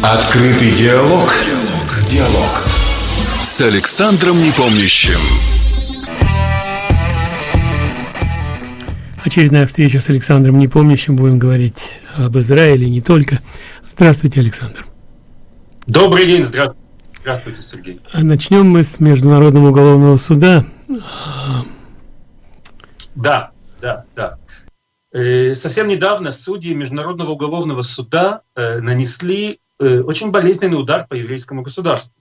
Открытый диалог. Диалог. Диалог. С Александром Непомнящим. Очередная встреча с Александром Непомнящим. Будем говорить об Израиле не только. Здравствуйте, Александр. Добрый день, здравствуйте. Здравствуйте, Сергей. А начнем мы с Международного уголовного суда. Да, да, да. Э, совсем недавно судьи Международного уголовного суда э, нанесли очень болезненный удар по еврейскому государству.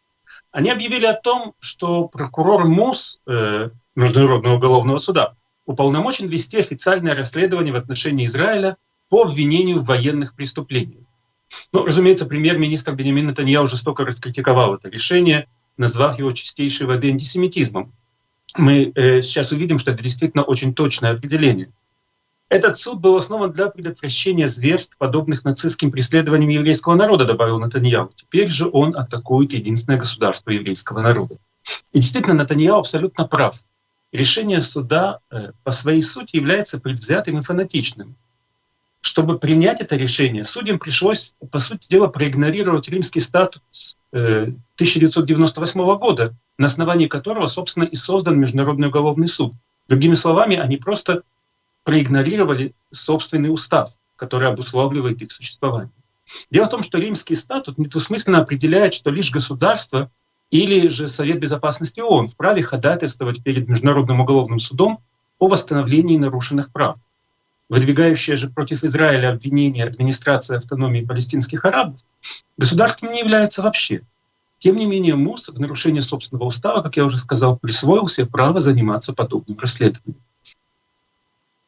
Они объявили о том, что прокурор МУС Международного уголовного суда уполномочен вести официальное расследование в отношении Израиля по обвинению в военных преступлениях. Ну, разумеется, премьер-министр Бенемин Натаньяу жестоко раскритиковал это решение, назвав его чистейшей воды антисемитизмом. Мы э, сейчас увидим, что это действительно очень точное определение. Этот суд был основан для предотвращения зверств, подобных нацистским преследованиям еврейского народа, добавил Натаньяу. Теперь же он атакует единственное государство еврейского народа. И действительно, Натаньяу абсолютно прав. Решение суда э, по своей сути является предвзятым и фанатичным. Чтобы принять это решение, судьям пришлось, по сути дела, проигнорировать римский статус 1998 э, года, на основании которого, собственно, и создан Международный уголовный суд. Другими словами, они просто проигнорировали собственный устав, который обуславливает их существование. Дело в том, что римский статут недвусмысленно определяет, что лишь государство или же Совет Безопасности ООН вправе ходатайствовать перед Международным уголовным судом о восстановлении нарушенных прав. Выдвигающая же против Израиля обвинение администрации автономии палестинских арабов государством не является вообще. Тем не менее, МУС в нарушении собственного устава, как я уже сказал, присвоил себе право заниматься подобным расследованием.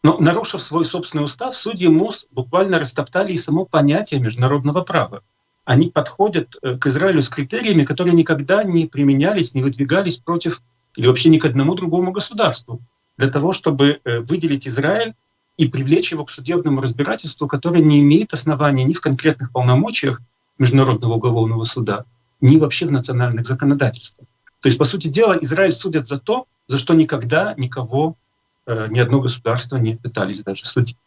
Но, нарушив свой собственный устав, судьи МУС буквально растоптали и само понятие международного права. Они подходят э, к Израилю с критериями, которые никогда не применялись, не выдвигались против или вообще ни к одному другому государству, для того, чтобы э, выделить Израиль и привлечь его к судебному разбирательству, которое не имеет основания ни в конкретных полномочиях Международного уголовного суда, ни вообще в национальных законодательствах. То есть, по сути дела, Израиль судят за то, за что никогда никого ни одно государство не пытались даже судить.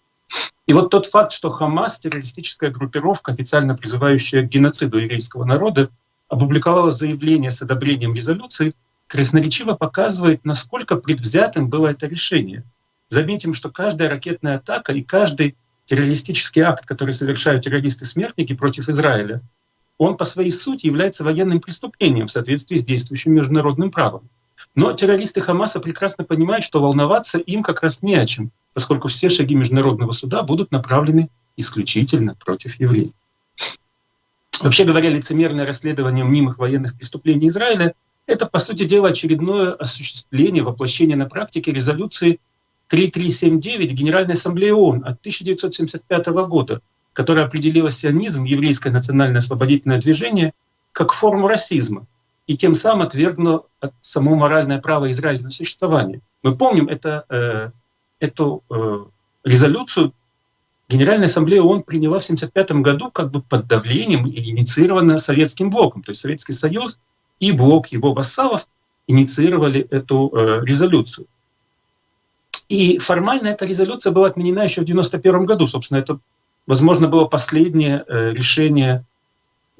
И вот тот факт, что Хамас, террористическая группировка, официально призывающая к геноциду еврейского народа, опубликовала заявление с одобрением резолюции, красноречиво показывает, насколько предвзятым было это решение. Заметим, что каждая ракетная атака и каждый террористический акт, который совершают террористы-смертники против Израиля, он по своей сути является военным преступлением в соответствии с действующим международным правом. Но террористы Хамаса прекрасно понимают, что волноваться им как раз не о чем, поскольку все шаги международного суда будут направлены исключительно против евреев. Вообще говоря, лицемерное расследование мнимых военных преступлений Израиля — это, по сути дела, очередное осуществление, воплощение на практике резолюции 3379 Генеральной Ассамблеи ООН от 1975 года, которая определила сионизм, еврейское национальное освободительное движение, как форму расизма, и тем самым отвергнуло само моральное право Израиля на существование. Мы помним это, э, эту э, резолюцию Генеральная ассамблея ООН приняла в 1975 году как бы под давлением и инициирована Советским блоком. То есть Советский Союз и блок его вассалов инициировали эту э, резолюцию. И формально эта резолюция была отменена еще в 1991 году. Собственно, это, возможно, было последнее э, решение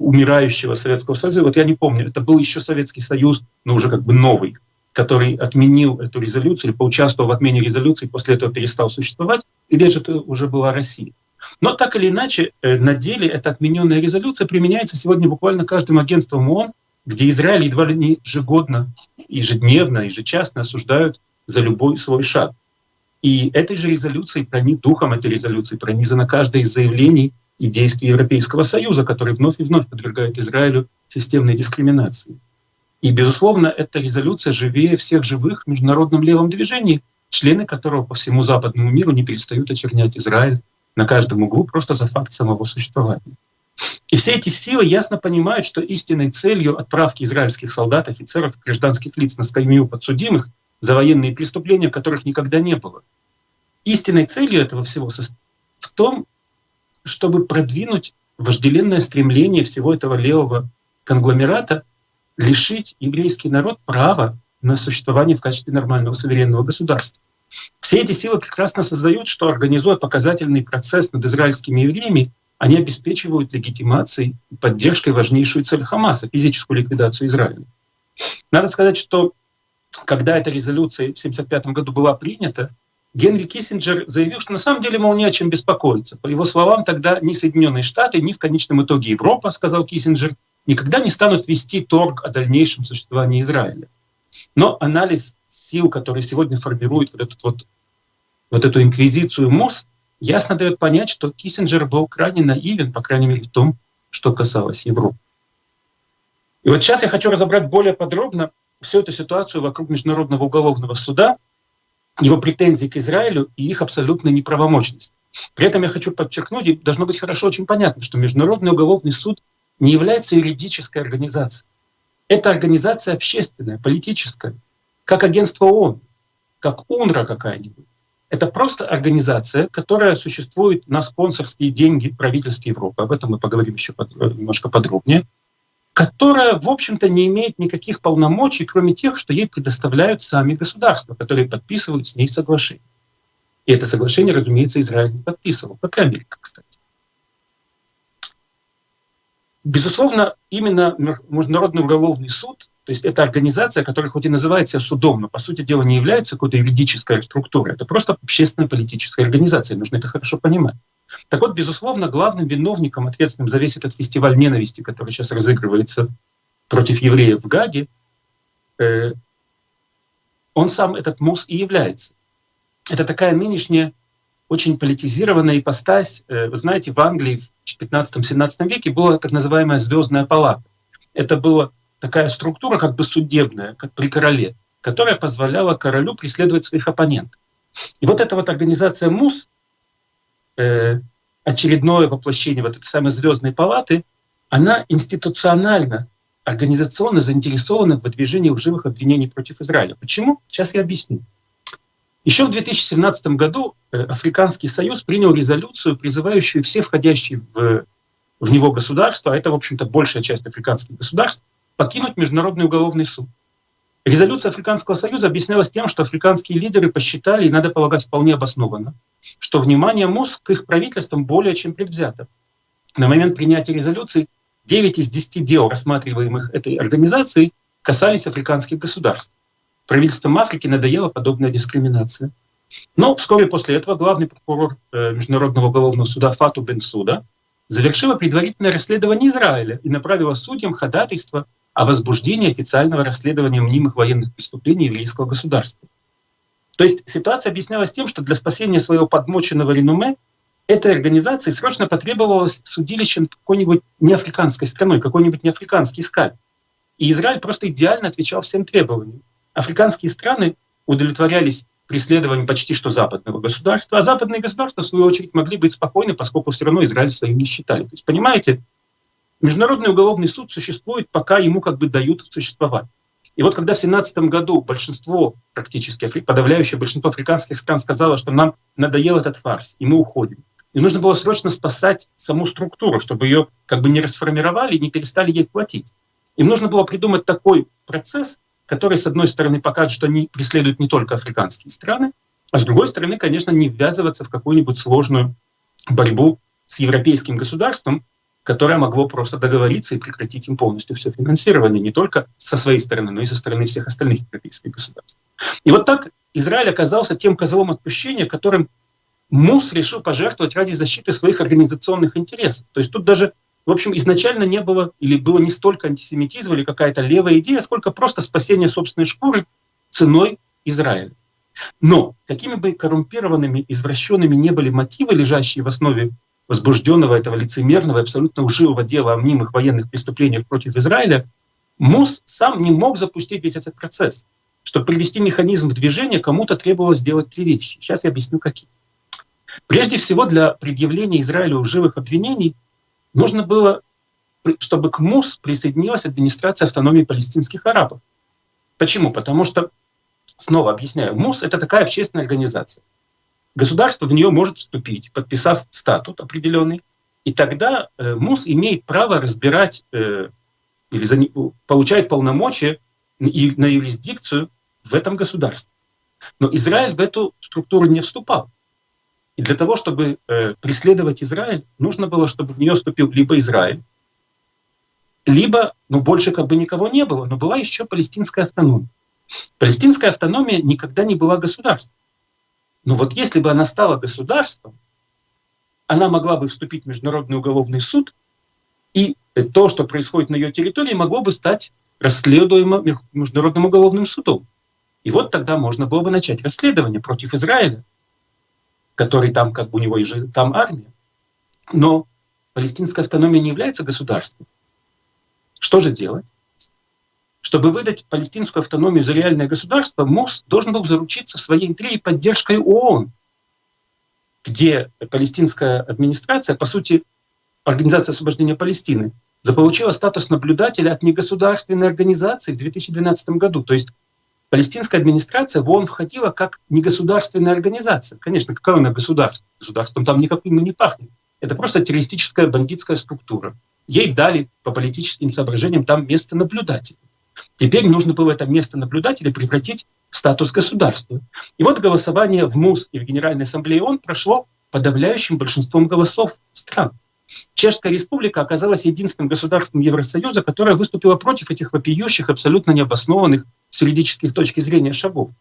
умирающего Советского Союза, вот я не помню, это был еще Советский Союз, но уже как бы новый, который отменил эту резолюцию или поучаствовал в отмене резолюции, после этого перестал существовать, или же это уже была Россия. Но так или иначе, э, на деле эта отмененная резолюция применяется сегодня буквально каждым агентством ООН, где Израиль едва ли не ежегодно, ежедневно, ежечасно осуждают за любой свой шаг. И этой же резолюцией, духом этой резолюции пронизано каждое из заявлений и действий Европейского Союза, который вновь и вновь подвергает Израилю системной дискриминации. И, безусловно, эта резолюция живее всех живых в международном левом движении, члены которого по всему западному миру не перестают очернять Израиль на каждом углу просто за факт самого существования. И все эти силы ясно понимают, что истинной целью отправки израильских солдат, офицеров, гражданских лиц на скамью подсудимых за военные преступления, которых никогда не было. Истинной целью этого всего в том, чтобы продвинуть вожделенное стремление всего этого левого конгломерата лишить еврейский народ права на существование в качестве нормального суверенного государства. Все эти силы прекрасно создают, что организуя показательный процесс над израильскими евреями, они обеспечивают легитимацией и поддержкой важнейшую цель Хамаса — физическую ликвидацию Израиля. Надо сказать, что когда эта резолюция в 1975 году была принята, Генри Киссинджер заявил, что на самом деле, мол, не о чем беспокоиться. По его словам, тогда ни Соединенные Штаты, ни в конечном итоге Европа, сказал Киссинджер, никогда не станут вести торг о дальнейшем существовании Израиля. Но анализ сил, которые сегодня формируют вот, этот вот, вот эту инквизицию МОС, ясно дает понять, что Киссинджер был крайне наивен, по крайней мере, в том, что касалось Европы. И вот сейчас я хочу разобрать более подробно всю эту ситуацию вокруг Международного уголовного суда, его претензий к Израилю и их абсолютной неправомочность. При этом я хочу подчеркнуть, и должно быть хорошо очень понятно, что Международный уголовный суд не является юридической организацией. Это организация общественная, политическая, как агентство ООН, как УНРА какая-нибудь. Это просто организация, которая существует на спонсорские деньги правительства Европы. Об этом мы поговорим еще под, немножко подробнее которая, в общем-то, не имеет никаких полномочий, кроме тех, что ей предоставляют сами государства, которые подписывают с ней соглашение. И это соглашение, разумеется, Израиль не подписывал, как и Америка, кстати. Безусловно, именно Международный уголовный суд, то есть это организация, которая хоть и называется судом, но по сути дела не является какой-то юридической структурой, это просто общественная политическая организация, нужно это хорошо понимать. Так вот, безусловно, главным виновником, ответственным за весь этот фестиваль ненависти, который сейчас разыгрывается против евреев в Гаде, э, он сам, этот МУС, и является. Это такая нынешняя очень политизированная ипостась. Э, вы знаете, в Англии в 15-17 веке была так называемая звездная палата. Это была такая структура, как бы судебная, как при короле, которая позволяла королю преследовать своих оппонентов. И вот эта вот организация МУС, э, очередное воплощение вот этой самой звездной палаты, она институционально, организационно заинтересована в выдвижении лживых обвинений против Израиля. Почему? Сейчас я объясню. Еще в 2017 году э, Африканский Союз принял резолюцию, призывающую все входящие в, в него государства, а это, в общем-то, большая часть африканских государств, покинуть Международный уголовный суд. Резолюция Африканского Союза объяснялась тем, что африканские лидеры посчитали, и надо полагать вполне обоснованно, что внимание МОС к их правительствам более чем предвзято. На момент принятия резолюции 9 из 10 дел, рассматриваемых этой организацией, касались африканских государств. Правительствам Африки надоела подобная дискриминация. Но вскоре после этого главный прокурор э, Международного уголовного суда Фату Бенсуда завершила предварительное расследование Израиля и направила судьям ходатайство о возбуждении официального расследования мнимых военных преступлений еврейского государства. То есть ситуация объяснялась тем, что для спасения своего подмоченного реноме этой организации срочно потребовалось судилище какой-нибудь неафриканской страной, какой-нибудь неафриканский скаль. И Израиль просто идеально отвечал всем требованиям. Африканские страны удовлетворялись преследованием почти что западного государства, а западные государства, в свою очередь, могли быть спокойны, поскольку все равно Израиль своим не считали. То есть, понимаете, Международный уголовный суд существует, пока ему как бы дают существовать. И вот когда в 2017 году большинство, практически подавляющее большинство африканских стран сказало, что нам надоел этот фарс, и мы уходим, и нужно было срочно спасать саму структуру, чтобы ее как бы не расформировали и не перестали ей платить. Им нужно было придумать такой процесс, который, с одной стороны, покажет, что они преследуют не только африканские страны, а с другой стороны, конечно, не ввязываться в какую-нибудь сложную борьбу с европейским государством, которое могло просто договориться и прекратить им полностью все финансирование, не только со своей стороны, но и со стороны всех остальных европейских государств. И вот так Израиль оказался тем козлом отпущения, которым МУС решил пожертвовать ради защиты своих организационных интересов. То есть тут даже, в общем, изначально не было или было не столько антисемитизма или какая-то левая идея, сколько просто спасение собственной шкуры ценой Израиля. Но какими бы коррумпированными, извращенными не были мотивы, лежащие в основе возбужденного этого лицемерного, абсолютно лживого дела о мнимых военных преступлениях против Израиля, МУС сам не мог запустить весь этот процесс. Чтобы привести механизм в движение, кому-то требовалось сделать три вещи. Сейчас я объясню, какие. Прежде всего, для предъявления Израилю лживых обвинений нужно было, чтобы к МУС присоединилась администрация автономии палестинских арабов. Почему? Потому что, снова объясняю, МУС — это такая общественная организация. Государство в нее может вступить, подписав статут определенный, и тогда э, МУС имеет право разбирать э, или получает полномочия и на юрисдикцию в этом государстве. Но Израиль в эту структуру не вступал. И для того, чтобы э, преследовать Израиль, нужно было, чтобы в нее вступил либо Израиль, либо, ну, больше как бы никого не было, но была еще палестинская автономия. Палестинская автономия никогда не была государством. Но вот если бы она стала государством, она могла бы вступить в Международный уголовный суд, и то, что происходит на ее территории, могло бы стать расследуемо Международным уголовным судом. И вот тогда можно было бы начать расследование против Израиля, который там, как бы у него и там армия. Но палестинская автономия не является государством. Что же делать? Чтобы выдать палестинскую автономию за реальное государство, МУС должен был заручиться в своей интриге поддержкой ООН, где палестинская администрация, по сути, Организация освобождения Палестины, заполучила статус наблюдателя от негосударственной организации в 2012 году. То есть палестинская администрация в ООН входила как негосударственная организация. Конечно, какое она государство? Государством там никаким не пахнет. Это просто террористическая бандитская структура. Ей дали по политическим соображениям там место наблюдателя. Теперь нужно было это место наблюдателя превратить в статус государства. И вот голосование в МУС и в Генеральной Ассамблее ООН прошло подавляющим большинством голосов стран. Чешская республика оказалась единственным государством Евросоюза, которое выступило против этих вопиющих, абсолютно необоснованных с юридических точки зрения шагов.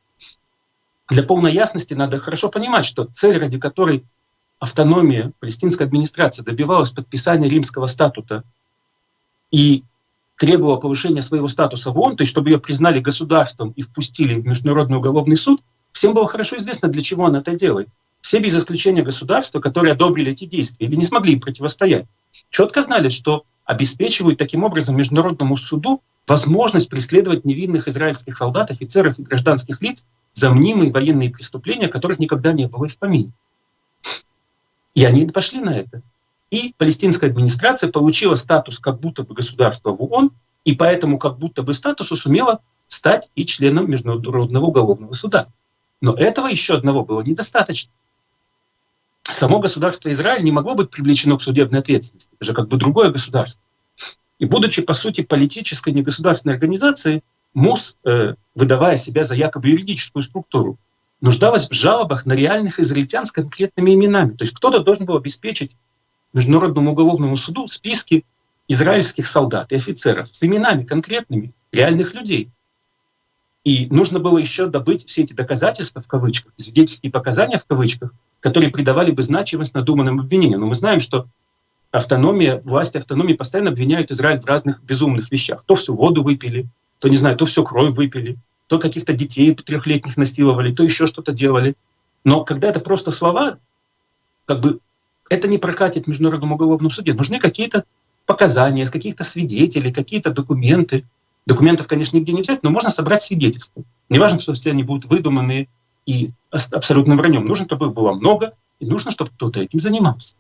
Для полной ясности надо хорошо понимать, что цель, ради которой автономия палестинской администрации добивалась подписания римского статута и требовала повышения своего статуса в ООН, то есть чтобы ее признали государством и впустили в Международный уголовный суд, всем было хорошо известно, для чего она это делает. Все без исключения государства, которые одобрили эти действия или не смогли им противостоять, четко знали, что обеспечивают таким образом Международному суду возможность преследовать невинных израильских солдат, офицеров и гражданских лиц за мнимые военные преступления, которых никогда не было в помине. И они пошли на это. И палестинская администрация получила статус как будто бы государства в ООН, и поэтому как будто бы статусу сумела стать и членом Международного уголовного суда. Но этого еще одного было недостаточно. Само государство Израиль не могло быть привлечено к судебной ответственности. Это же как бы другое государство. И будучи, по сути, политической негосударственной организацией, МУС, э, выдавая себя за якобы юридическую структуру, нуждалась в жалобах на реальных израильтян с конкретными именами. То есть кто-то должен был обеспечить Международному уголовному суду списки израильских солдат и офицеров с именами конкретными реальных людей. И нужно было еще добыть все эти доказательства в кавычках, свидетельские показания в кавычках, которые придавали бы значимость надуманным обвинениям. Но мы знаем, что автономия, власти автономии постоянно обвиняют Израиль в разных безумных вещах. То всю воду выпили, то, не знаю, то всю кровь выпили, то каких-то детей трехлетних насиловали, то еще что-то делали. Но когда это просто слова, как бы это не прокатит в Международном уголовном суде. Нужны какие-то показания, каких-то свидетелей, какие-то документы. Документов, конечно, нигде не взять, но можно собрать свидетельства. Не важно, что все они будут выдуманные и абсолютным враньем. Нужно, чтобы их было много, и нужно, чтобы кто-то этим занимался.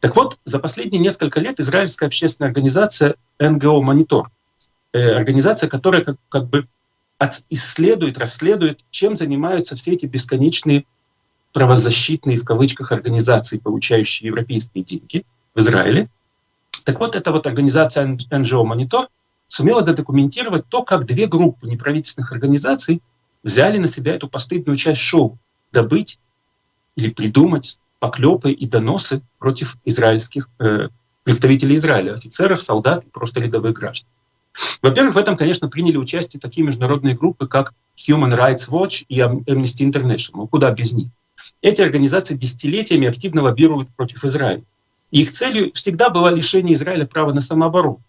Так вот, за последние несколько лет израильская общественная организация НГО «Монитор», э, организация, которая как, как бы исследует, расследует, чем занимаются все эти бесконечные правозащитные, в кавычках, организации, получающие европейские деньги в Израиле. Так вот, эта вот организация NGO Monitor сумела задокументировать то, как две группы неправительственных организаций взяли на себя эту постыдную часть шоу — добыть или придумать поклепы и доносы против израильских э, представителей Израиля, офицеров, солдат и просто рядовых граждан. Во-первых, в этом, конечно, приняли участие такие международные группы, как Human Rights Watch и Amnesty International. Куда без них? Эти организации десятилетиями активно лоббируют против Израиля. И их целью всегда было лишение Израиля права на самооборону.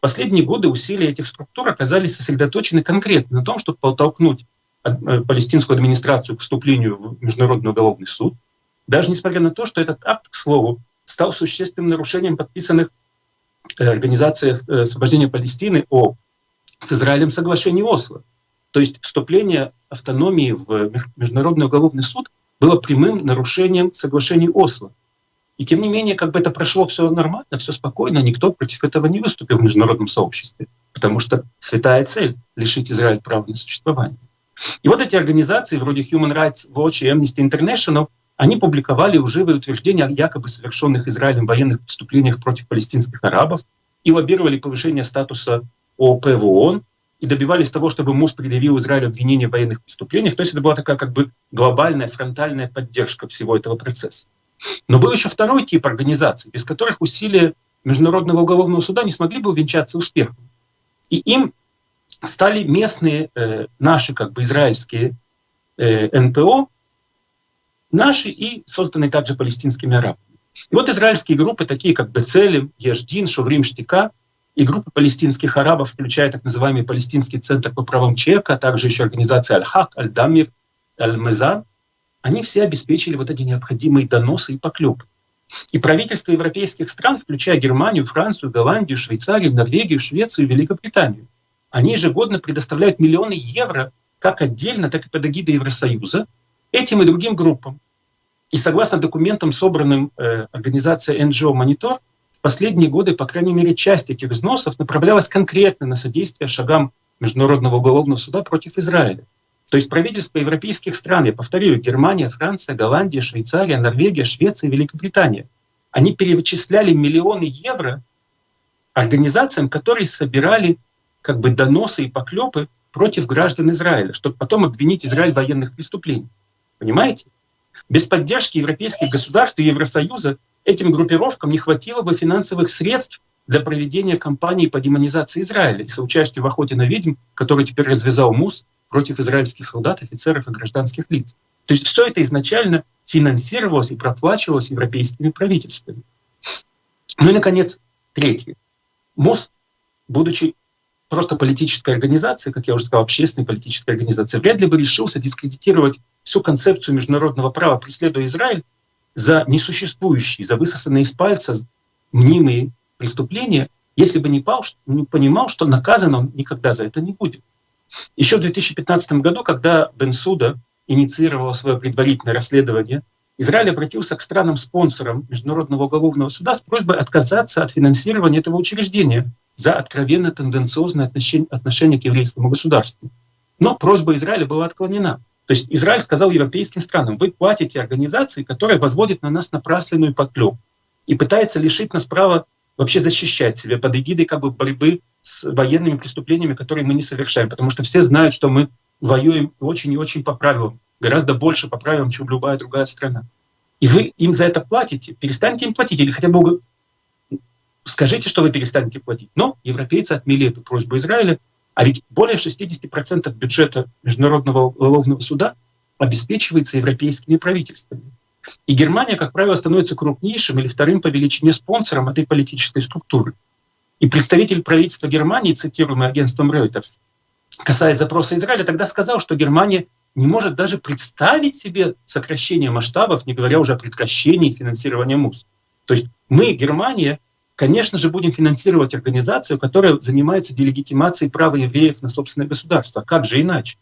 Последние годы усилия этих структур оказались сосредоточены конкретно на том, чтобы подтолкнуть э, палестинскую администрацию к вступлению в Международный уголовный суд, даже несмотря на то, что этот акт, к слову, стал существенным нарушением подписанных э, Организацией э, освобождения Палестины о с Израилем соглашении Осло. То есть вступление автономии в Международный уголовный суд было прямым нарушением соглашений Осло. И тем не менее, как бы это прошло все нормально, все спокойно, никто против этого не выступил в международном сообществе, потому что святая цель — лишить Израиль права на существование. И вот эти организации, вроде Human Rights Watch и Amnesty International, они публиковали лживые утверждения о якобы совершенных Израилем военных преступлениях против палестинских арабов и лоббировали повышение статуса ОП в ООН, и добивались того, чтобы МУС предъявил Израилю обвинения в военных преступлениях. То есть это была такая как бы глобальная фронтальная поддержка всего этого процесса. Но был еще второй тип организаций, без которых усилия Международного уголовного суда не смогли бы увенчаться успехом. И им стали местные э, наши как бы израильские э, НПО, наши и созданные также палестинскими арабами. И вот израильские группы, такие как Бецелем, Еждин, Шуврим Штика, и группы палестинских арабов, включая так называемый Палестинский центр по правам человека, а также еще организация Аль-Хак, Аль-Дамир, Аль-Мезан, они все обеспечили вот эти необходимые доносы и поклепы. И правительства европейских стран, включая Германию, Францию, Голландию, Швейцарию, Норвегию, Швецию и Великобританию, они ежегодно предоставляют миллионы евро как отдельно, так и под эгидой Евросоюза этим и другим группам. И согласно документам, собранным э, организацией NGO Monitor, в последние годы, по крайней мере, часть этих взносов направлялась конкретно на содействие шагам Международного уголовного суда против Израиля. То есть правительства европейских стран, я повторю, Германия, Франция, Голландия, Швейцария, Норвегия, Швеция, Великобритания, они перечисляли миллионы евро организациям, которые собирали как бы доносы и поклепы против граждан Израиля, чтобы потом обвинить Израиль в военных преступлениях. Понимаете? Без поддержки европейских государств и Евросоюза этим группировкам не хватило бы финансовых средств для проведения кампании по демонизации Израиля и соучастию в охоте на ведьм, который теперь развязал МУС против израильских солдат, офицеров и гражданских лиц. То есть все это изначально финансировалось и проплачивалось европейскими правительствами. Ну и, наконец, третье. МОС, будучи просто политической организацией, как я уже сказал, общественной политической организацией, вряд ли бы решился дискредитировать всю концепцию международного права, преследуя Израиль за несуществующие, за высосанные из пальца мнимые преступления, если бы не, понимал, что наказан он никогда за это не будет. Еще в 2015 году, когда Бенсуда инициировал свое предварительное расследование, Израиль обратился к странам-спонсорам Международного уголовного суда с просьбой отказаться от финансирования этого учреждения за откровенно тенденциозное отношение, к еврейскому государству. Но просьба Израиля была отклонена. То есть Израиль сказал европейским странам, вы платите организации, которая возводит на нас напрасленную подклеп и пытается лишить нас права вообще защищать себя под эгидой как бы борьбы с военными преступлениями, которые мы не совершаем. Потому что все знают, что мы воюем очень и очень по правилам, гораздо больше по правилам, чем любая другая страна. И вы им за это платите, перестаньте им платить, или хотя бы скажите, что вы перестанете платить. Но европейцы отмели эту просьбу Израиля, а ведь более 60% бюджета Международного уголовного суда обеспечивается европейскими правительствами. И Германия, как правило, становится крупнейшим или вторым по величине спонсором этой политической структуры. И представитель правительства Германии, цитируемый агентством Reuters, касаясь запроса Израиля, тогда сказал, что Германия не может даже представить себе сокращение масштабов, не говоря уже о прекращении финансирования МУС. То есть мы, Германия, конечно же, будем финансировать организацию, которая занимается делегитимацией права евреев на собственное государство. Как же иначе?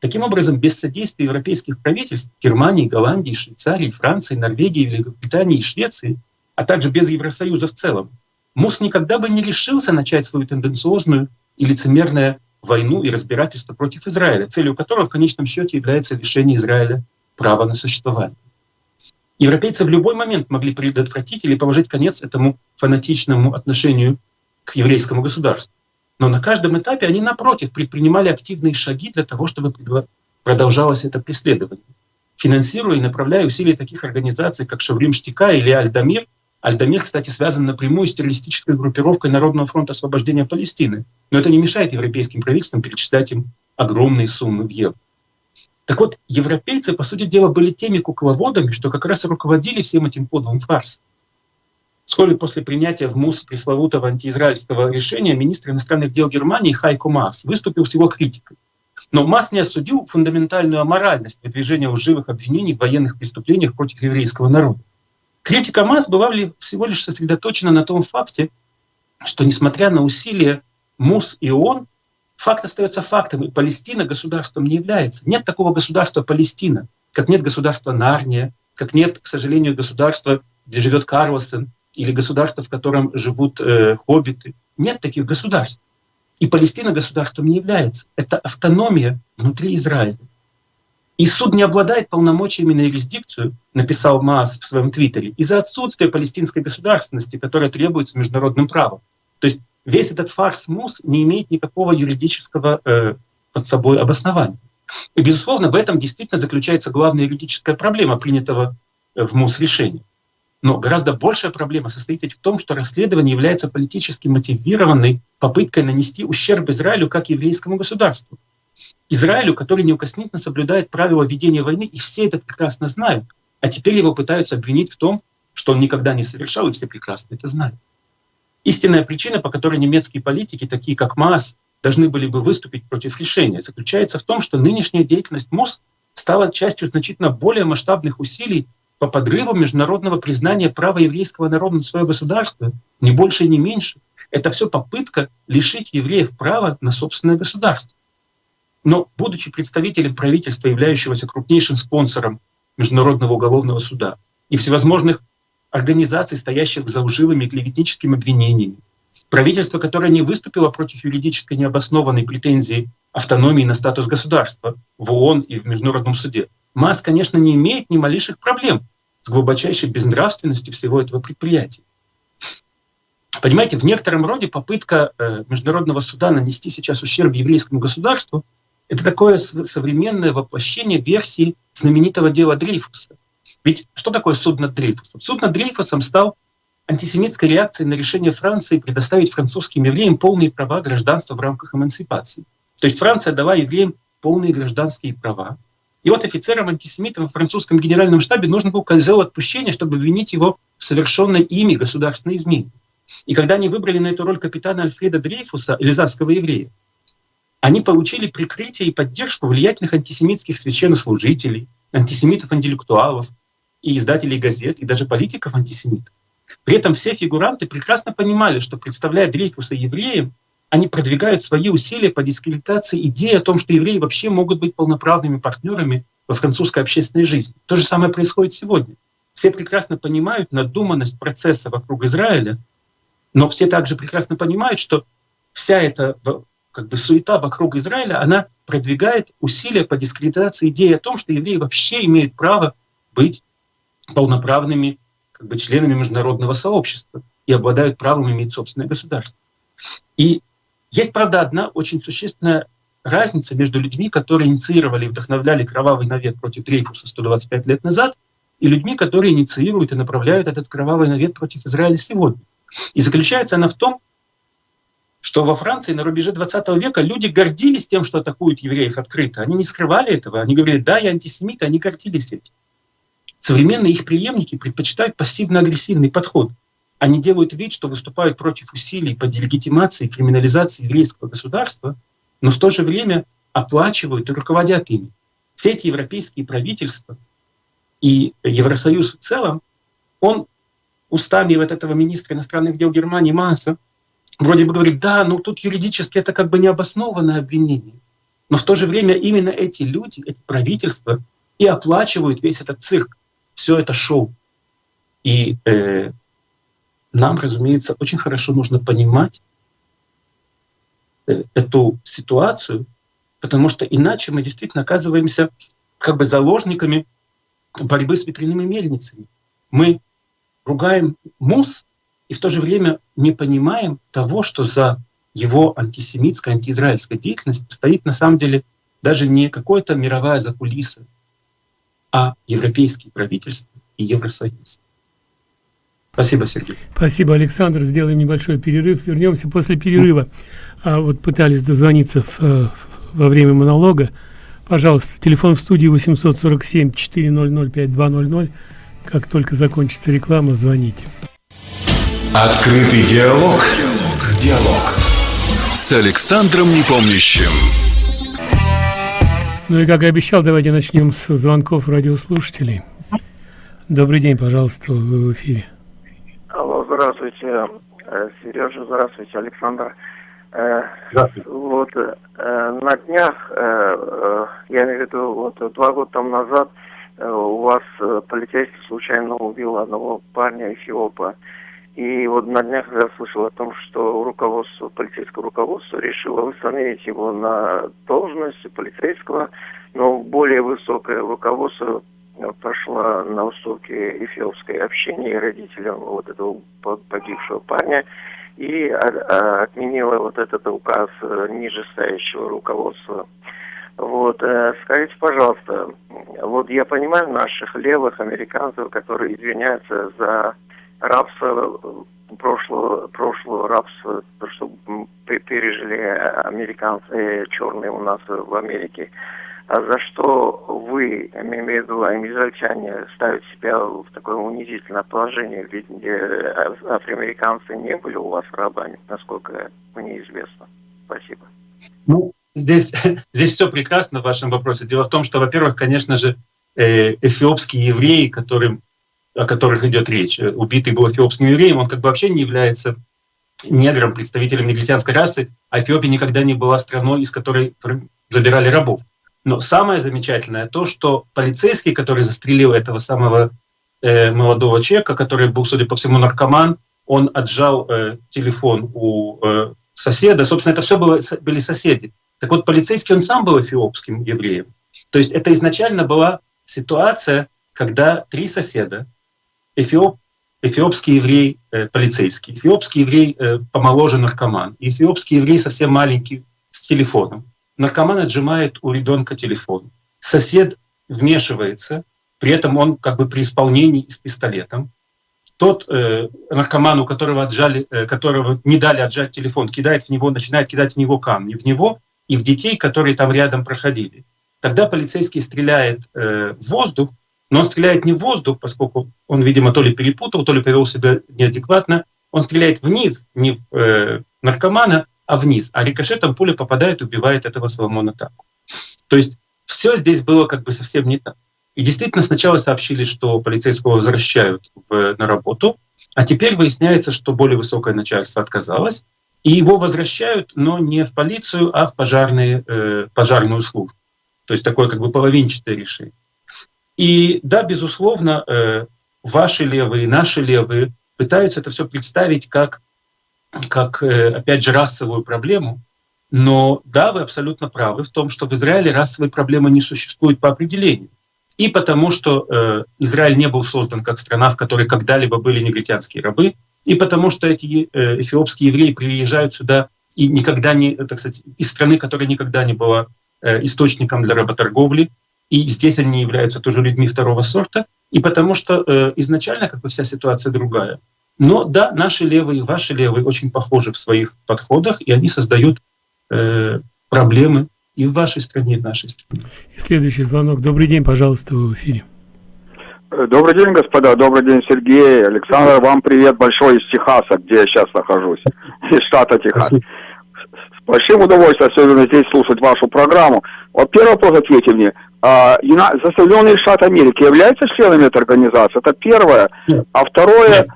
Таким образом, без содействия европейских правительств Германии, Голландии, Швейцарии, Франции, Норвегии, Великобритании и Швеции, а также без Евросоюза в целом, МУС никогда бы не решился начать свою тенденциозную и лицемерную войну и разбирательство против Израиля, целью которого в конечном счете является лишение Израиля права на существование. Европейцы в любой момент могли предотвратить или положить конец этому фанатичному отношению к еврейскому государству. Но на каждом этапе они, напротив, предпринимали активные шаги для того, чтобы продолжалось это преследование. Финансируя и направляя усилия таких организаций, как Шаврим Штика или Альдамир, Альдамир, кстати, связан напрямую с террористической группировкой Народного фронта освобождения Палестины. Но это не мешает европейским правительствам перечислять им огромные суммы в евро. Так вот, европейцы, по сути дела, были теми кукловодами, что как раз руководили всем этим подлым фарсом. Вскоре после принятия в МУС пресловутого антиизраильского решения министр иностранных дел Германии Хайко Мас выступил с его критикой. Но Мас не осудил фундаментальную аморальность выдвижения лживых обвинений в военных преступлениях против еврейского народа. Критика Мас была всего лишь сосредоточена на том факте, что несмотря на усилия МУС и ООН, Факт остается фактом, и Палестина государством не является. Нет такого государства Палестина, как нет государства Нарния, как нет, к сожалению, государства, где живет Карлсон, или государства, в котором живут э, хоббиты. Нет таких государств. И Палестина государством не является. Это автономия внутри Израиля. И суд не обладает полномочиями на юрисдикцию, написал Маас в своем твиттере, из-за отсутствия палестинской государственности, которая требуется международным правом. То есть весь этот фарс МУС не имеет никакого юридического э, под собой обоснования. И, безусловно, в этом действительно заключается главная юридическая проблема принятого э, в МУС решения. Но гораздо большая проблема состоит в том, что расследование является политически мотивированной попыткой нанести ущерб Израилю как еврейскому государству. Израилю, который неукоснительно соблюдает правила ведения войны, и все это прекрасно знают. А теперь его пытаются обвинить в том, что он никогда не совершал, и все прекрасно это знают. Истинная причина, по которой немецкие политики, такие как Маас, должны были бы выступить против решения, заключается в том, что нынешняя деятельность МОС стала частью значительно более масштабных усилий по подрыву международного признания права еврейского народа на свое государство, ни больше, ни меньше. Это все попытка лишить евреев права на собственное государство. Но, будучи представителем правительства, являющегося крупнейшим спонсором Международного уголовного суда и всевозможных организаций, стоящих за лживыми клеветническими обвинениями, правительство, которое не выступило против юридической необоснованной претензии автономии на статус государства в ООН и в Международном суде, МАС, конечно, не имеет ни малейших проблем с глубочайшей безнравственностью всего этого предприятия. Понимаете, в некотором роде попытка э, Международного суда нанести сейчас ущерб еврейскому государству — это такое современное воплощение версии знаменитого дела Дрейфуса. Ведь что такое суд над Дрейфусом? Суд над Дрейфусом стал антисемитской реакцией на решение Франции предоставить французским евреям полные права гражданства в рамках эмансипации. То есть Франция дала евреям полные гражданские права. И вот офицерам-антисемитам в французском генеральном штабе нужно было козел отпущения, чтобы обвинить его в совершенной ими государственной измене. И когда они выбрали на эту роль капитана Альфреда Дрейфуса, эльзасского еврея, они получили прикрытие и поддержку влиятельных антисемитских священнослужителей, антисемитов-интеллектуалов и издателей газет, и даже политиков-антисемитов. При этом все фигуранты прекрасно понимали, что представляя Дрейфуса евреем, они продвигают свои усилия по дискредитации идеи о том, что евреи вообще могут быть полноправными партнерами во французской общественной жизни. То же самое происходит сегодня. Все прекрасно понимают надуманность процесса вокруг Израиля, но все также прекрасно понимают, что вся эта как бы суета вокруг Израиля, она продвигает усилия по дискредитации идеи о том, что евреи вообще имеют право быть полноправными как бы членами международного сообщества и обладают правом иметь собственное государство. И есть, правда, одна очень существенная разница между людьми, которые инициировали и вдохновляли кровавый навет против Дрейфуса 125 лет назад, и людьми, которые инициируют и направляют этот кровавый навет против Израиля сегодня. И заключается она в том, что во Франции на рубеже 20 века люди гордились тем, что атакуют евреев открыто. Они не скрывали этого. Они говорили, да, я антисемит, они гордились этим. Современные их преемники предпочитают пассивно-агрессивный подход. Они делают вид, что выступают против усилий по делегитимации криминализации еврейского государства, но в то же время оплачивают и руководят ими. Все эти европейские правительства и Евросоюз в целом, он устами вот этого министра иностранных дел Германии Масса вроде бы говорит, да, ну тут юридически это как бы необоснованное обвинение. Но в то же время именно эти люди, эти правительства и оплачивают весь этот цирк все это шоу. И э, нам, разумеется, очень хорошо нужно понимать э, эту ситуацию, потому что иначе мы действительно оказываемся как бы заложниками борьбы с ветряными мельницами. Мы ругаем МУС и в то же время не понимаем того, что за его антисемитской, антиизраильской деятельностью стоит на самом деле даже не какая-то мировая закулиса, а европейские правительства и Евросоюз. Спасибо, Сергей. Спасибо, Александр. Сделаем небольшой перерыв. Вернемся после перерыва. А вот пытались дозвониться в, э, во время монолога. Пожалуйста, телефон в студии 847 400 5200. Как только закончится реклама, звоните. Открытый диалог. Диалог. Диалог. С Александром Непомнящим. Ну и как и обещал, давайте начнем с звонков радиослушателей. Добрый день, пожалуйста, вы в эфире. Здравствуйте, э, Сережа, здравствуйте, Александр. Э, здравствуйте. Вот э, на днях, я имею в виду, вот два года тому назад у вас полицейский случайно убил одного парня Эфиопа. И вот на днях я слышал о том, что руководство, полицейское руководство решило восстановить его на должность полицейского, но более высокое руководство пошла на уступки эфиопской общине и родителям вот этого погибшего парня и отменила вот этот указ нижестоящего руководства. Вот, скажите, пожалуйста, вот я понимаю наших левых американцев, которые извиняются за рабство прошлого, прошлого рабства, то, что пережили американцы черные у нас в Америке. А за что вы, имею в виду, израильтяне, ставят себя в такое унизительное положение, ведь э, афроамериканцы не были у вас рабами, насколько мне известно. Спасибо. Ну, здесь, здесь все прекрасно в вашем вопросе. Дело в том, что, во-первых, конечно же, э, эфиопские евреи, которым о которых идет речь. Убитый был эфиопским евреем, он как бы вообще не является негром, представителем негритянской расы, а Эфиопия никогда не была страной, из которой забирали рабов. Но самое замечательное то, что полицейский, который застрелил этого самого э, молодого человека, который был, судя по всему, наркоман, он отжал э, телефон у э, соседа. Собственно, это все было, были соседи. Так вот, полицейский, он сам был эфиопским евреем. То есть это изначально была ситуация, когда три соседа эфиоп, эфиопский еврей э, полицейский, эфиопский еврей э, помоложе наркоман, эфиопский еврей совсем маленький с телефоном. Наркоман отжимает у ребенка телефон. Сосед вмешивается, при этом он как бы при исполнении с пистолетом. Тот э, наркоман, у которого, отжали, э, которого не дали отжать телефон, кидает в него, начинает кидать в него камни, в него и в детей, которые там рядом проходили. Тогда полицейский стреляет э, в воздух, но он стреляет не в воздух, поскольку он, видимо, то ли перепутал, то ли повел себя неадекватно. Он стреляет вниз, не в э, наркомана, а вниз. А рикошетом пуля попадает убивает этого Соломона Таку. То есть все здесь было как бы совсем не так. И действительно сначала сообщили, что полицейского возвращают в, на работу, а теперь выясняется, что более высокое начальство отказалось, и его возвращают, но не в полицию, а в пожарные, э, пожарную службу. То есть такое как бы половинчатое решение. И да, безусловно, э, ваши левые, наши левые пытаются это все представить как, как э, опять же, расовую проблему. Но да, вы абсолютно правы в том, что в Израиле расовой проблемы не существует по определению. И потому что э, Израиль не был создан как страна, в которой когда-либо были негритянские рабы, и потому что эти э, эфиопские евреи приезжают сюда и никогда не, так сказать, из страны, которая никогда не была э, источником для работорговли, и здесь они являются тоже людьми второго сорта, и потому что э, изначально как бы вся ситуация другая. Но да, наши левые, ваши левые очень похожи в своих подходах, и они создают э, проблемы и в вашей стране, и в нашей стране. И следующий звонок. Добрый день, пожалуйста, вы в эфире. Э, добрый день, господа. Добрый день, Сергей. Александр, вам привет большой из Техаса, где я сейчас нахожусь, из штата Техас. Спасибо. С большим удовольствием особенно здесь слушать вашу программу. Вот первый вопрос ответьте мне. А, Соединенные Штаты Америки являются членами этой организации? Это первое. Нет. А второе... Нет.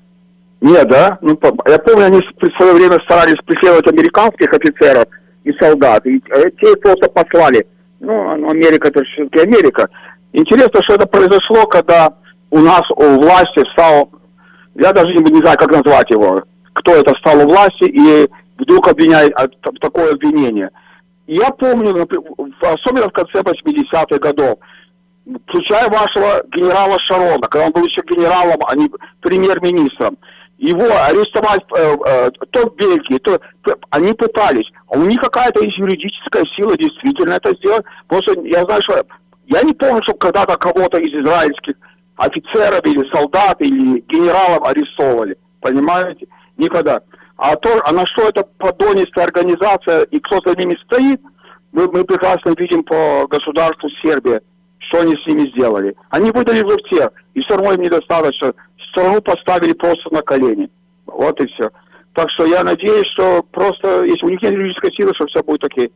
Нет, да? Ну, я помню, они в свое время старались преследовать американских офицеров и солдат. И э, те просто послали. Ну, Америка это все-таки Америка. Интересно, что это произошло, когда у нас у власти встал, я даже не, не знаю, как назвать его, кто это встал у власти и вдруг обвиняет, такое обвинение – я помню, особенно в конце 80-х годов, включая вашего генерала Шарона, когда он был еще генералом, а не премьер-министром, его арестовать э, э, то в Бельгии, то они пытались. А у них какая-то есть юридическая сила действительно это сделать. Просто я знаю, что я не помню, что когда-то кого-то из израильских офицеров или солдат или генералов арестовывали. Понимаете? Никогда. А, то, а на что это подонистая организация и кто за ними стоит, мы, мы прекрасно видим по государству Сербия, что они с ними сделали. Они выдали в всех, и все равно им недостаточно. Страну поставили просто на колени. Вот и все. Так что я надеюсь, что просто, если у них нет юридической силы, что все будет окей.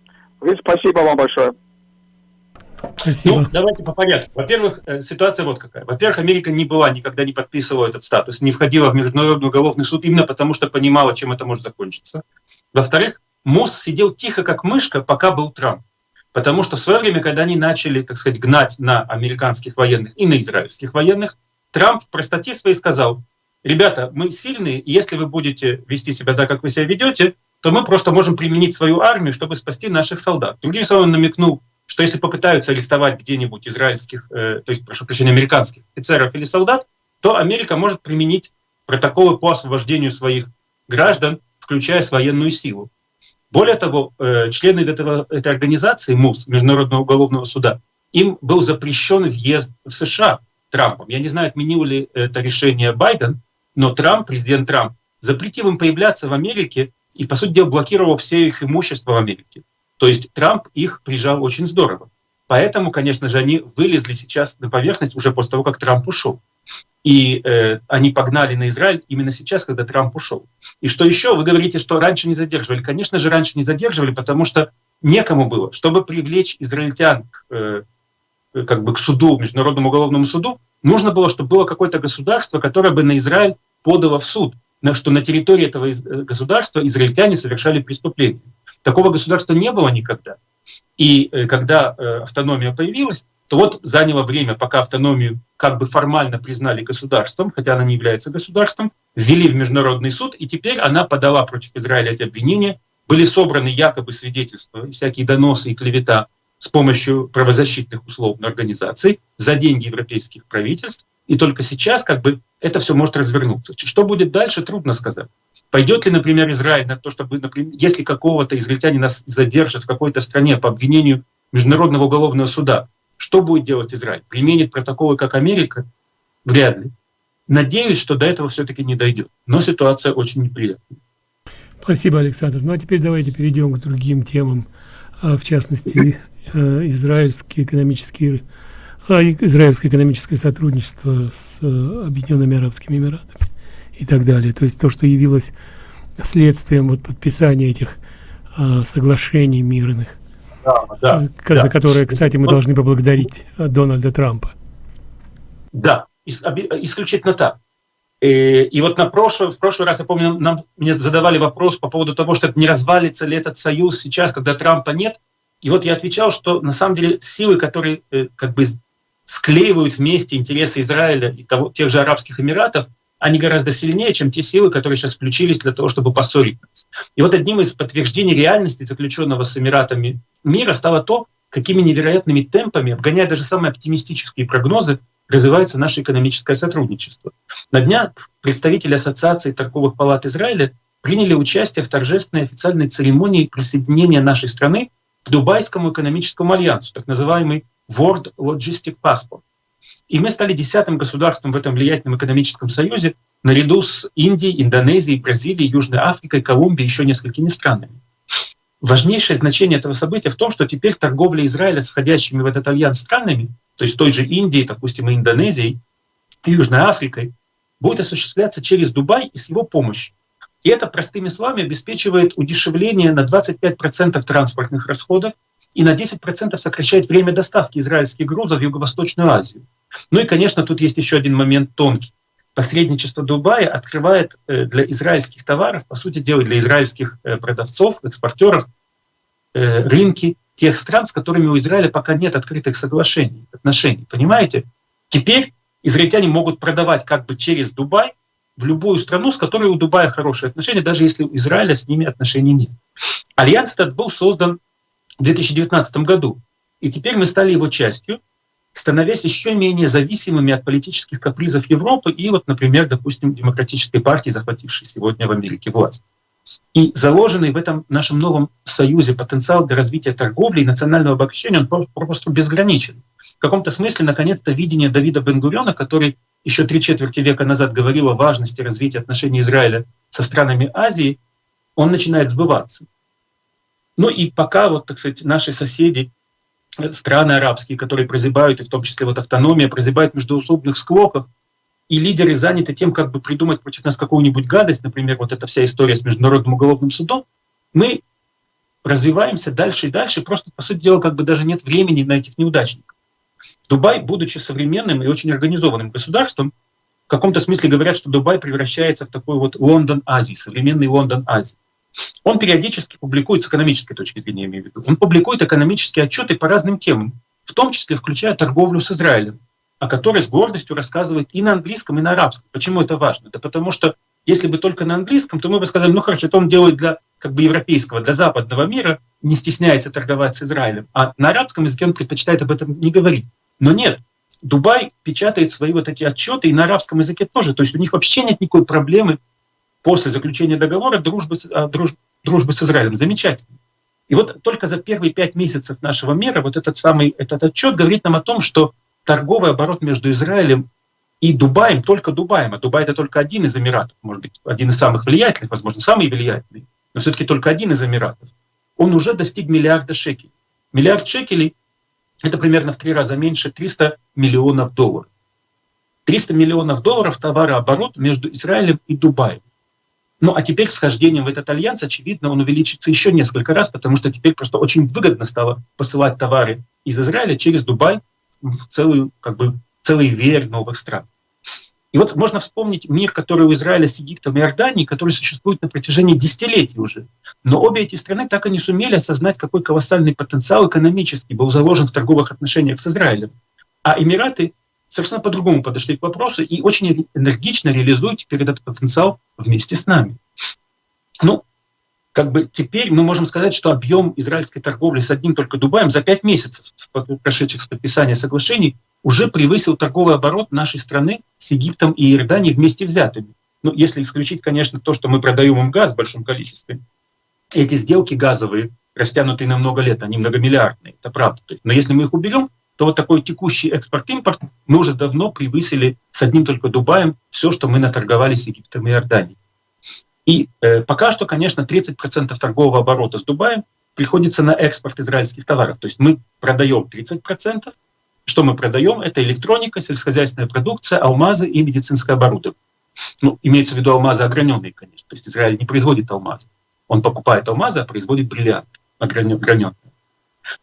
Спасибо вам большое. Спасибо. Ну, давайте по порядку. Во-первых, э, ситуация вот какая. Во-первых, Америка не была, никогда не подписывала этот статус, не входила в Международный уголовный суд именно потому, что понимала, чем это может закончиться. Во-вторых, МОС сидел тихо, как мышка, пока был Трамп. Потому что в свое время, когда они начали, так сказать, гнать на американских военных и на израильских военных, Трамп в простоте своей сказал, ребята, мы сильные, и если вы будете вести себя так, как вы себя ведете, то мы просто можем применить свою армию, чтобы спасти наших солдат. Другим словом, он намекнул что если попытаются арестовать где-нибудь израильских, э, то есть, прошу прощения, американских офицеров или солдат, то Америка может применить протоколы по освобождению своих граждан включая военную силу. Более того, э, члены этого, этой организации, МУС, Международного уголовного суда, им был запрещен въезд в США Трампом. Я не знаю, отменил ли это решение Байден, но Трамп, президент Трамп, запретил им появляться в Америке и, по сути дела, блокировал все их имущество в Америке. То есть Трамп их прижал очень здорово. Поэтому, конечно же, они вылезли сейчас на поверхность уже после того, как Трамп ушел. И э, они погнали на Израиль именно сейчас, когда Трамп ушел. И что еще? Вы говорите, что раньше не задерживали. Конечно же, раньше не задерживали, потому что некому было. Чтобы привлечь израильтян к, э, как бы к суду, Международному уголовному суду, нужно было, чтобы было какое-то государство, которое бы на Израиль подало в суд, на что на территории этого э, государства израильтяне совершали преступления. Такого государства не было никогда. И э, когда э, автономия появилась, то вот заняло время, пока автономию как бы формально признали государством, хотя она не является государством, ввели в международный суд, и теперь она подала против Израиля эти обвинения, были собраны якобы свидетельства, всякие доносы и клевета с помощью правозащитных условно организаций за деньги европейских правительств, и только сейчас как бы это все может развернуться. Что будет дальше, трудно сказать. Пойдет ли, например, Израиль на то, чтобы, например, если какого-то израильтянина задержат в какой-то стране по обвинению Международного уголовного суда, что будет делать Израиль? Применит протоколы, как Америка? Вряд ли. Надеюсь, что до этого все-таки не дойдет. Но ситуация очень неприятная. Спасибо, Александр. Ну а теперь давайте перейдем к другим темам, а, в частности, э, израильские экономические а израильское экономическое сотрудничество с э, Объединенными Арабскими Эмиратами и так далее. То есть то, что явилось следствием вот подписания этих э, соглашений мирных, да, да, э, за да. которые, кстати, мы должны поблагодарить э, Дональда Трампа. Да, исключительно так. И, и вот на прошлый, в прошлый раз, я помню, нам, мне задавали вопрос по поводу того, что не развалится ли этот союз сейчас, когда Трампа нет. И вот я отвечал, что на самом деле силы, которые э, как бы склеивают вместе интересы Израиля и того, тех же Арабских Эмиратов, они гораздо сильнее, чем те силы, которые сейчас включились для того, чтобы поссорить нас. И вот одним из подтверждений реальности заключенного с Эмиратами мира стало то, какими невероятными темпами, обгоняя даже самые оптимистические прогнозы, развивается наше экономическое сотрудничество. На днях представители Ассоциации торговых палат Израиля приняли участие в торжественной официальной церемонии присоединения нашей страны к Дубайскому экономическому альянсу, так называемый World Logistic Passport. И мы стали десятым государством в этом влиятельном экономическом союзе, наряду с Индией, Индонезией, Бразилией, Южной Африкой, Колумбией и еще несколькими странами. Важнейшее значение этого события в том, что теперь торговля Израиля с входящими в этот альянс странами, то есть той же Индией, допустим, и Индонезией, и Южной Африкой, будет осуществляться через Дубай и с его помощью. И это, простыми словами, обеспечивает удешевление на 25% транспортных расходов и на 10% сокращает время доставки израильских грузов в Юго-Восточную Азию. Ну и, конечно, тут есть еще один момент тонкий. Посредничество Дубая открывает э, для израильских товаров, по сути дела, для израильских э, продавцов, экспортеров э, рынки тех стран, с которыми у Израиля пока нет открытых соглашений, отношений. Понимаете? Теперь израильтяне могут продавать как бы через Дубай в любую страну, с которой у Дубая хорошие отношения, даже если у Израиля с ними отношений нет. Альянс этот был создан в 2019 году, и теперь мы стали его частью, становясь еще менее зависимыми от политических капризов Европы и вот, например, допустим, демократической партии, захватившей сегодня в Америке власть. И заложенный в этом нашем новом союзе потенциал для развития торговли и национального обогащения, он просто безграничен. В каком-то смысле, наконец-то, видение Давида Бен-Гуриона, который еще три четверти века назад говорил о важности развития отношений Израиля со странами Азии, он начинает сбываться. Ну и пока вот, так сказать, наши соседи, э, страны арабские, которые прозябают, и в том числе вот автономия, прозябают в междуусобных склоках, и лидеры заняты тем, как бы придумать против нас какую-нибудь гадость, например, вот эта вся история с Международным уголовным судом, мы развиваемся дальше и дальше, просто, по сути дела, как бы даже нет времени на этих неудачников. Дубай, будучи современным и очень организованным государством, в каком-то смысле говорят, что Дубай превращается в такой вот Лондон Азии, современный Лондон Азии. Он периодически публикует с экономической точки зрения, я имею в виду, он публикует экономические отчеты по разным темам, в том числе включая торговлю с Израилем, о которой с гордостью рассказывает и на английском, и на арабском. Почему это важно? Да потому что если бы только на английском, то мы бы сказали, ну хорошо, это он делает для как бы европейского, для западного мира, не стесняется торговать с Израилем. А на арабском языке он предпочитает об этом не говорить. Но нет, Дубай печатает свои вот эти отчеты и на арабском языке тоже. То есть у них вообще нет никакой проблемы после заключения договора дружбы, а, друж, дружбы с Израилем. Замечательно. И вот только за первые пять месяцев нашего мира вот этот самый этот отчет говорит нам о том, что торговый оборот между Израилем и Дубаем, только Дубаем, а Дубай это только один из Эмиратов, может быть, один из самых влиятельных, возможно, самый влиятельный, но все-таки только один из Эмиратов, он уже достиг миллиарда шекелей. Миллиард шекелей — это примерно в три раза меньше 300 миллионов долларов. 300 миллионов долларов товарооборот между Израилем и Дубаем. Ну а теперь с вхождением в этот альянс, очевидно, он увеличится еще несколько раз, потому что теперь просто очень выгодно стало посылать товары из Израиля через Дубай в целую, как бы, целый веер новых стран. И вот можно вспомнить мир, который у Израиля с Египтом и Иорданией, который существует на протяжении десятилетий уже. Но обе эти страны так и не сумели осознать, какой колоссальный потенциал экономический был заложен в торговых отношениях с Израилем. А Эмираты совершенно по-другому подошли к вопросу и очень энергично реализуют теперь этот потенциал вместе с нами. Ну, как бы теперь мы можем сказать, что объем израильской торговли с одним только Дубаем за пять месяцев, прошедших с подписания соглашений, уже превысил торговый оборот нашей страны с Египтом и Иорданией вместе взятыми. Ну, если исключить, конечно, то, что мы продаем им газ в большом количестве. Эти сделки газовые, растянутые на много лет, они многомиллиардные, это правда. Но если мы их уберем, то вот такой текущий экспорт-импорт мы уже давно превысили с одним только Дубаем все, что мы наторговали с Египтом и Иорданией. И э, пока что, конечно, 30% торгового оборота с Дубаем приходится на экспорт израильских товаров. То есть мы продаем 30%. Что мы продаем? Это электроника, сельскохозяйственная продукция, алмазы и медицинское оборудование. Ну, имеется в виду алмазы ограненные, конечно. То есть Израиль не производит алмазы. Он покупает алмазы, а производит бриллианты ограненные.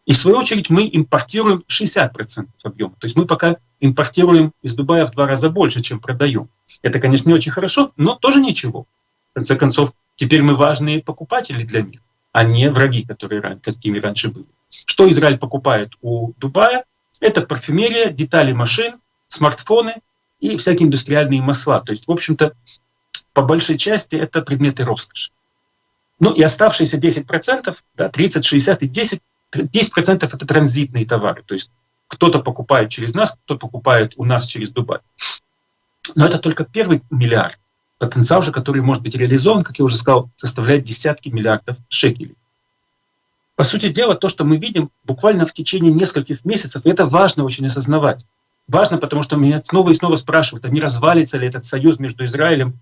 И в свою очередь мы импортируем 60% объема. То есть мы пока импортируем из Дубая в два раза больше, чем продаем. Это, конечно, не очень хорошо, но тоже ничего. В конце концов, теперь мы важные покупатели для них, а не враги, которые, какими раньше были. Что Израиль покупает у Дубая? Это парфюмерия, детали машин, смартфоны и всякие индустриальные масла. То есть, в общем-то, по большей части это предметы роскоши. Ну и оставшиеся 10%, да, 30, 60 и 10, 10% это транзитные товары. То есть кто-то покупает через нас, кто-то покупает у нас через Дубай. Но это только первый миллиард потенциал же, который может быть реализован, как я уже сказал, составляет десятки миллиардов шекелей. По сути дела, то, что мы видим буквально в течение нескольких месяцев, это важно очень осознавать. Важно, потому что меня снова и снова спрашивают, а не развалится ли этот союз между Израилем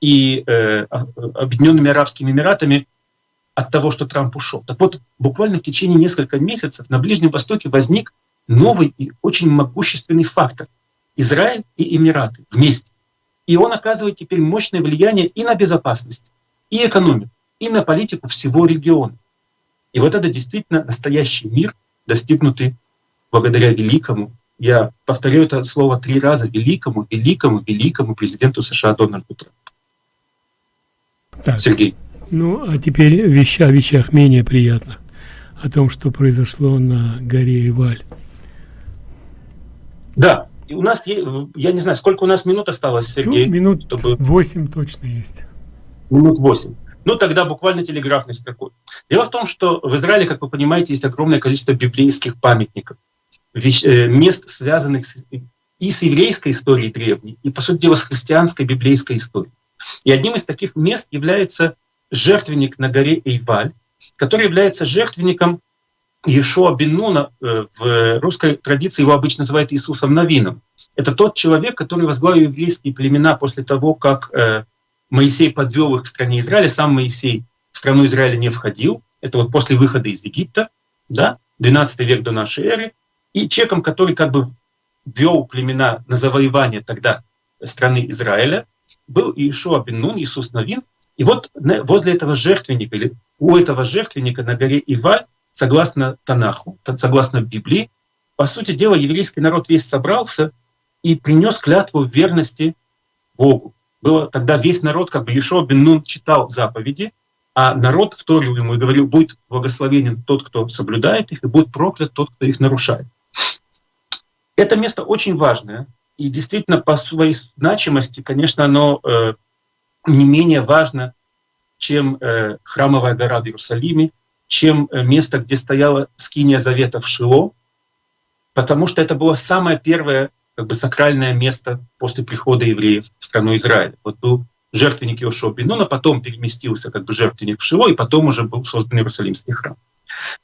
и э, Объединенными Арабскими Эмиратами от того, что Трамп ушел. Так вот, буквально в течение нескольких месяцев на Ближнем Востоке возник новый и очень могущественный фактор. Израиль и Эмираты вместе. И он оказывает теперь мощное влияние и на безопасность, и экономику, и на политику всего региона. И вот это действительно настоящий мир, достигнутый благодаря великому, я повторю это слово три раза, великому, великому, великому президенту США Дональду Трампу. Так. Сергей. Ну, а теперь веща о вещах менее приятных. О том, что произошло на горе Иваль. Да, и у нас, я не знаю, сколько у нас минут осталось, Сергей? Ну, минут чтобы... 8 точно есть. Минут 8. Ну, тогда буквально телеграфной строкой. Дело в том, что в Израиле, как вы понимаете, есть огромное количество библейских памятников, э, мест, связанных с, и с еврейской историей древней, и, по сути дела, с христианской библейской историей. И одним из таких мест является жертвенник на горе Эйваль, который является жертвенником Ешуа бен Нуна, э, в русской традиции его обычно называют Иисусом Новином. Это тот человек, который возглавил еврейские племена после того, как э, Моисей подвел их к стране Израиля. Сам Моисей в страну Израиля не входил. Это вот после выхода из Египта, да, 12 век до нашей эры. И человеком, который как бы вел племена на завоевание тогда страны Израиля, был Иешуа бен Нун, Иисус Новин. И вот возле этого жертвенника, или у этого жертвенника на горе Иваль согласно Танаху, согласно Библии, по сути дела, еврейский народ весь собрался и принес клятву верности Богу. Было тогда весь народ, как бы Ешо бен Нун читал заповеди, а народ вторил ему и говорил, будет благословенен тот, кто соблюдает их, и будет проклят тот, кто их нарушает. Это место очень важное, и действительно по своей значимости, конечно, оно э, не менее важно, чем э, храмовая гора в Иерусалиме, чем э, место, где стояла скиния завета в Шило, потому что это было самое первое как бы, сакральное место после прихода евреев в страну Израиля. Вот был жертвенник Йошуа Бенуна, потом переместился как бы жертвенник в Шило, и потом уже был создан Иерусалимский храм.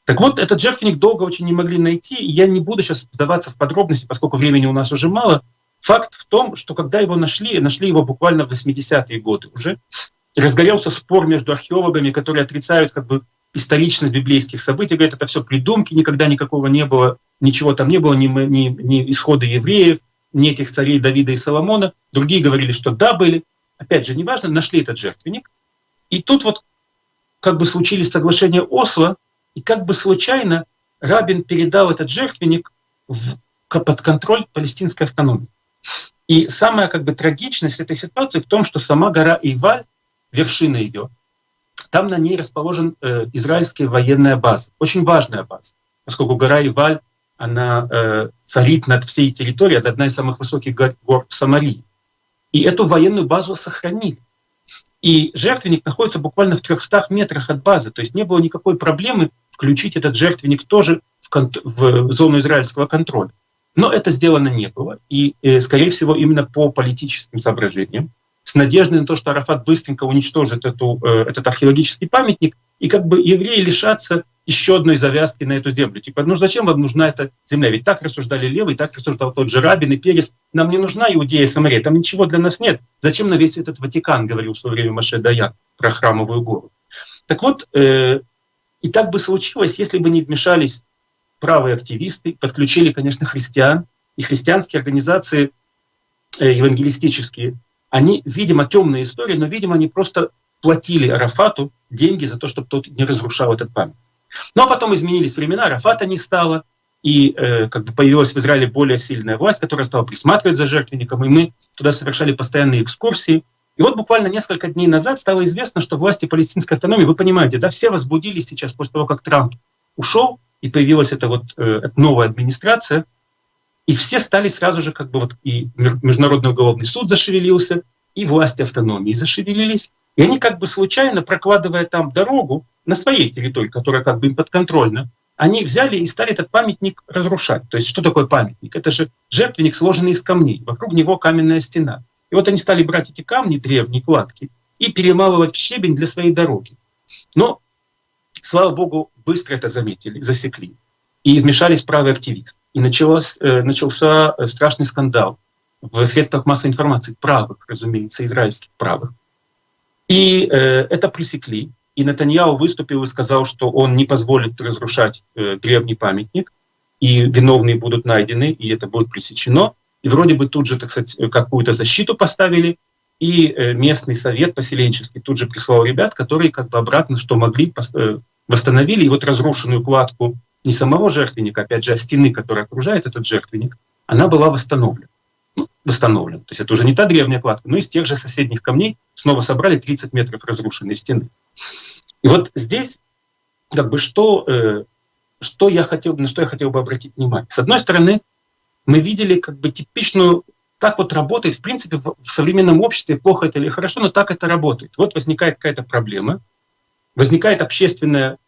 Так вот, этот жертвенник долго очень не могли найти, и я не буду сейчас вдаваться в подробности, поскольку времени у нас уже мало. Факт в том, что когда его нашли, нашли его буквально в 80-е годы уже, разгорелся спор между археологами, которые отрицают как бы историчность библейских событий, говорят, это все придумки, никогда никакого не было, ничего там не было, ни, ни, ни исхода евреев, ни этих царей Давида и Соломона. Другие говорили, что да, были. Опять же, неважно, нашли этот жертвенник. И тут вот как бы случились соглашения Осло, и как бы случайно Рабин передал этот жертвенник в, под контроль палестинской автономии. И самая как бы трагичность этой ситуации в том, что сама гора Иваль, вершина ее, там на ней расположен э, израильская военная база, очень важная база, поскольку гора Иваль, она э, царит над всей территорией, это одна из самых высоких гор, гор Самарии. И эту военную базу сохранили. И жертвенник находится буквально в 300 метрах от базы, то есть не было никакой проблемы включить этот жертвенник тоже в, в зону израильского контроля. Но это сделано не было, и, э, скорее всего, именно по политическим соображениям, с надеждой на то, что Арафат быстренько уничтожит эту, э, этот археологический памятник, и как бы евреи лишатся еще одной завязки на эту землю. Типа, ну зачем вам нужна эта земля? Ведь так рассуждали левый, так рассуждал тот же Рабин и Перес. Нам не нужна Иудея и Самария, там ничего для нас нет. Зачем на весь этот Ватикан, говорил в свое время Маше Даян про храмовую гору. Так вот, э, и так бы случилось, если бы не вмешались правые активисты, подключили, конечно, христиан, и христианские организации э, евангелистические, они, видимо, темные истории, но, видимо, они просто платили Арафату деньги за то, чтобы тот не разрушал этот памятник. Ну а потом изменились времена, Арафата не стало, и э, как бы появилась в Израиле более сильная власть, которая стала присматривать за жертвенником, и мы туда совершали постоянные экскурсии. И вот буквально несколько дней назад стало известно, что власти палестинской автономии, вы понимаете, да, все возбудились сейчас после того, как Трамп ушел, и появилась эта вот э, новая администрация, и все стали сразу же, как бы вот и Международный уголовный суд зашевелился, и власти автономии зашевелились, и они как бы случайно, прокладывая там дорогу на своей территории, которая как бы им подконтрольна, они взяли и стали этот памятник разрушать. То есть что такое памятник? Это же жертвенник, сложенный из камней, вокруг него каменная стена. И вот они стали брать эти камни, древние кладки, и перемалывать в щебень для своей дороги. Но, слава богу, быстро это заметили, засекли. И вмешались правые активисты. И началось, э, начался э, страшный скандал в средствах массовой информации, правых, разумеется, израильских правых. И э, это пресекли. И Натаньяу выступил и сказал, что он не позволит разрушать древний памятник, и виновные будут найдены, и это будет пресечено. И вроде бы тут же, так сказать, какую-то защиту поставили, и местный совет поселенческий тут же прислал ребят, которые как бы обратно, что могли, восстановили, и вот разрушенную кладку не самого жертвенника, опять же, а стены, которая окружает этот жертвенник, она была восстановлена. Ну, восстановлена. То есть это уже не та древняя кладка, но из тех же соседних камней снова собрали 30 метров разрушенной стены. И вот здесь как бы что, э, что я хотел, на что я хотел бы обратить внимание. С одной стороны, мы видели как бы типичную так вот работает, в принципе, в современном обществе, плохо это или хорошо, но так это работает. Вот возникает какая-то проблема, возникает общественное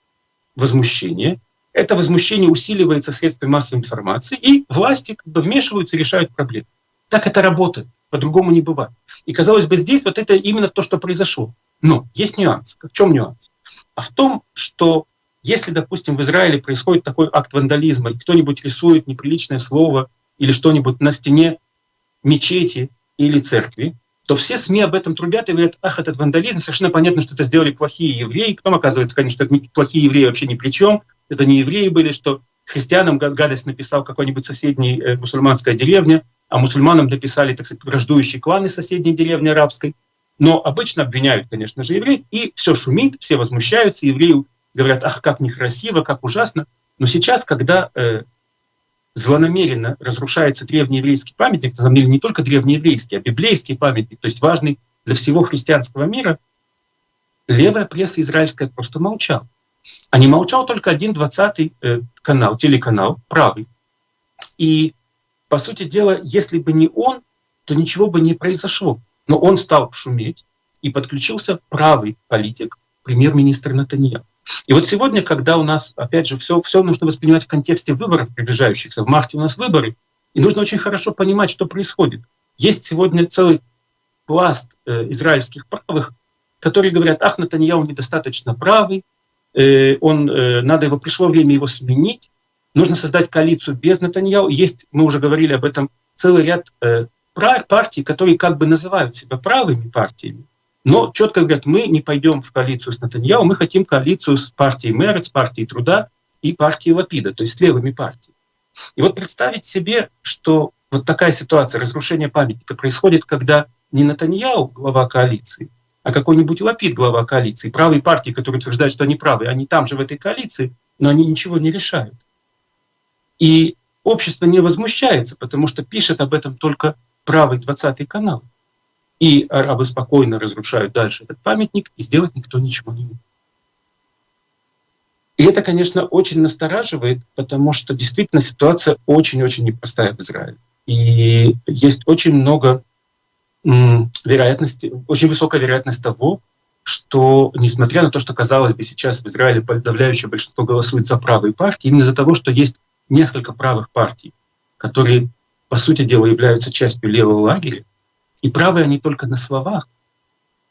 возмущение, это возмущение усиливается средствами массовой информации, и власти как бы вмешиваются и решают проблемы. Так это работает, по-другому не бывает. И казалось бы, здесь вот это именно то, что произошло. Но есть нюанс. В чем нюанс? А в том, что если, допустим, в Израиле происходит такой акт вандализма, и кто-нибудь рисует неприличное слово или что-нибудь на стене мечети или церкви, то все СМИ об этом трубят и говорят, ах, этот вандализм, совершенно понятно, что это сделали плохие евреи. Потом оказывается, конечно, что плохие евреи вообще ни при чем, это не евреи были, что христианам гадость написал какой-нибудь соседний э, мусульманская деревня, а мусульманам дописали, так сказать, враждующие кланы соседней деревни арабской. Но обычно обвиняют, конечно же, евреев, и все шумит, все возмущаются, евреи говорят, ах, как некрасиво, как ужасно. Но сейчас, когда э, злонамеренно разрушается древнееврейский памятник, на самом деле не только древнееврейский, а библейский памятник, то есть важный для всего христианского мира, левая пресса израильская просто молчала. А не молчал только один двадцатый э, канал, телеканал, правый. И, по сути дела, если бы не он, то ничего бы не произошло. Но он стал шуметь, и подключился правый политик, премьер-министр Натаньяху. И вот сегодня, когда у нас, опять же, все, все нужно воспринимать в контексте выборов приближающихся, в марте у нас выборы, и нужно очень хорошо понимать, что происходит. Есть сегодня целый пласт э, израильских правых, которые говорят, ах, Натаньяу недостаточно правый, э, он, э, надо его, пришло время его сменить, нужно создать коалицию без Натаньяу. Есть, мы уже говорили об этом, целый ряд э, партий, которые как бы называют себя правыми партиями, но четко говорят, мы не пойдем в коалицию с Натаньяу, мы хотим коалицию с партией Мерец, партией Труда и партией Лапида, то есть с левыми партиями. И вот представить себе, что вот такая ситуация разрушения памятника происходит, когда не Натаньяу глава коалиции, а какой-нибудь Лапид глава коалиции, правые партии, которые утверждают, что они правы, они там же в этой коалиции, но они ничего не решают. И общество не возмущается, потому что пишет об этом только правый 20 канал. И арабы спокойно разрушают дальше этот памятник, и сделать никто ничего не может. И это, конечно, очень настораживает, потому что действительно ситуация очень-очень непростая в Израиле. И есть очень много вероятности, очень высокая вероятность того, что, несмотря на то, что, казалось бы, сейчас в Израиле подавляющее большинство голосует за правые партии, именно из-за того, что есть несколько правых партий, которые, по сути дела, являются частью левого лагеря, и правые они только на словах,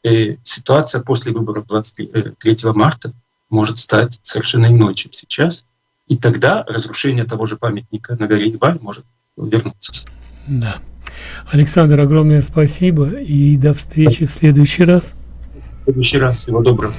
э, ситуация после выборов 23 марта может стать совершенно иной, чем сейчас. И тогда разрушение того же памятника на горе Иваль может вернуться. Да. Александр, огромное спасибо и до встречи в следующий раз. В следующий раз. Всего доброго.